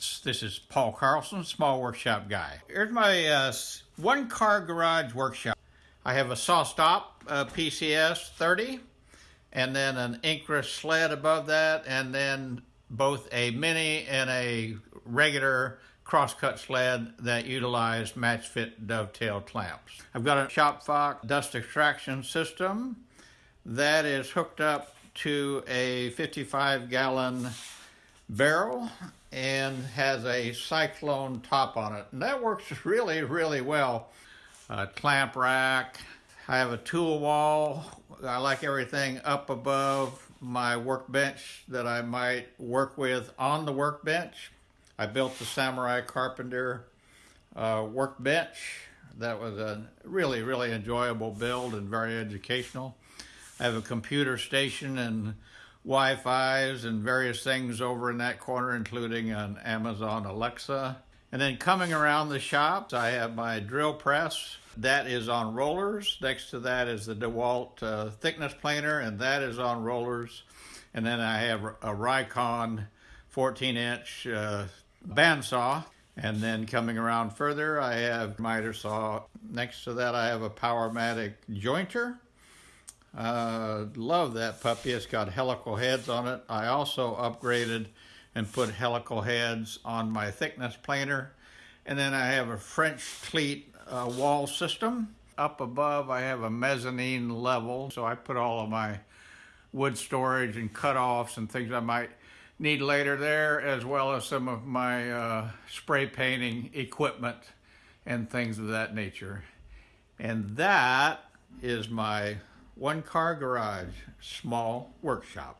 This is Paul Carlson, Small Workshop Guy. Here's my uh, one car garage workshop. I have a SawStop uh, PCS 30 and then an Incra sled above that and then both a mini and a regular crosscut sled that utilize match fit dovetail clamps. I've got a Shopvac dust extraction system that is hooked up to a 55 gallon barrel and has a cyclone top on it. And that works really, really well. A clamp rack. I have a tool wall. I like everything up above my workbench that I might work with on the workbench. I built the Samurai Carpenter uh, workbench. That was a really, really enjoyable build and very educational. I have a computer station and Wi-Fi's and various things over in that corner, including an Amazon Alexa. And then coming around the shop, I have my drill press. That is on rollers. Next to that is the DeWalt uh, thickness planer, and that is on rollers. And then I have a Rikon 14-inch uh, bandsaw. And then coming around further, I have miter saw. Next to that, I have a Powermatic jointer. Uh, love that puppy. It's got helical heads on it. I also upgraded and put helical heads on my thickness planer. And then I have a French cleat uh, wall system. Up above, I have a mezzanine level. So I put all of my wood storage and cutoffs and things I might need later there, as well as some of my uh, spray painting equipment and things of that nature. And that is my one car garage, small workshop.